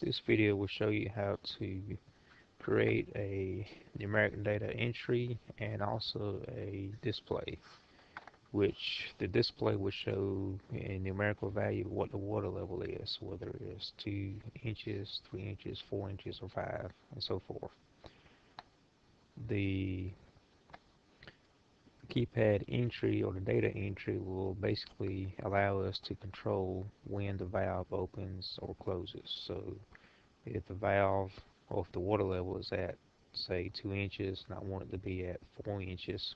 This video will show you how to create a numeric data entry and also a display which the display will show a numerical value of what the water level is whether it's 2 inches, 3 inches, 4 inches or 5 and so forth. The keypad entry or the data entry will basically allow us to control when the valve opens or closes. So if the valve or if the water level is at say 2 inches and I want it to be at 4 inches,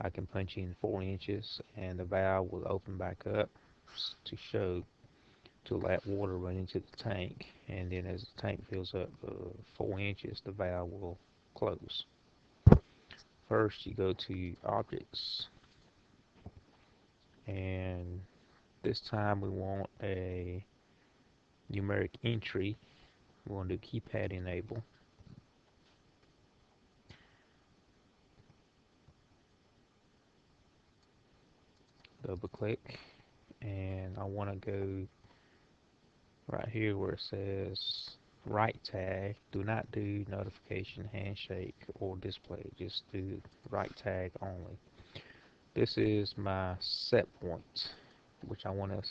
I can punch in 4 inches and the valve will open back up to show to let water run into the tank and then as the tank fills up uh, 4 inches the valve will close. First you go to objects and this time we want a numeric entry. We want to do keypad enable. Double click and I want to go right here where it says write tag do not do notification handshake or display just do write tag only. This is my set point which I want to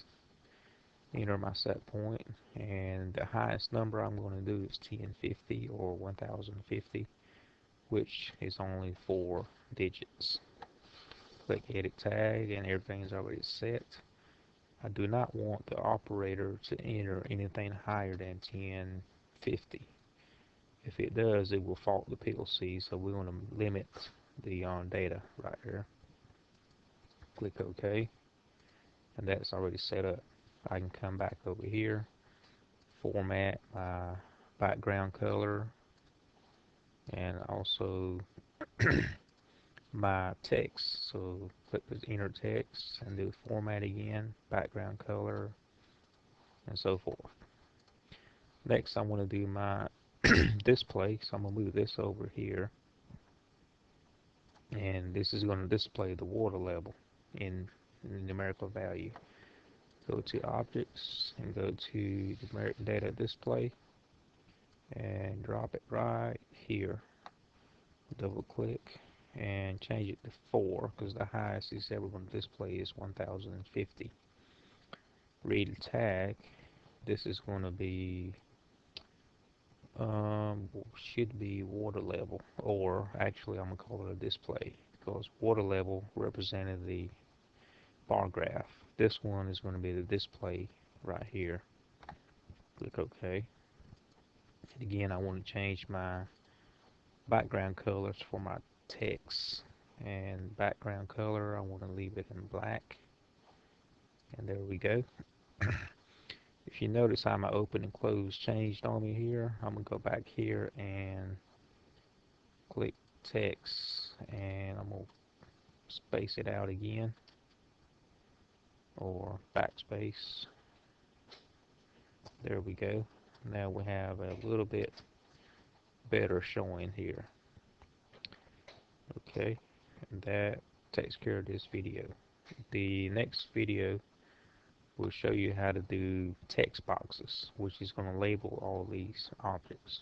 enter my set point and the highest number I'm going to do is 1050 or 1050 which is only four digits. Click edit tag and everything's already set. I do not want the operator to enter anything higher than 10 50. If it does, it will fault the PLC, so we want to limit the um, data right here. Click OK, and that's already set up. I can come back over here, format my background color, and also my text. So click the enter text and do format again, background color, and so forth. Next, I want to do my display, so I'm going to move this over here. And this is going to display the water level in, in numerical value. Go to Objects and go to Numeric Data Display and drop it right here. Double click and change it to 4 because the highest it's ever going to display is 1050. Read tag. This is going to be um, should be water level or actually I'm gonna call it a display because water level represented the bar graph. This one is going to be the display right here. Click OK. And again I want to change my background colors for my text. And background color I want to leave it in black. And there we go if you notice how my open and close changed on me here I'm gonna go back here and click text and I'm gonna space it out again or backspace. There we go. Now we have a little bit better showing here. Okay and that takes care of this video. The next video will show you how to do text boxes, which is going to label all these objects.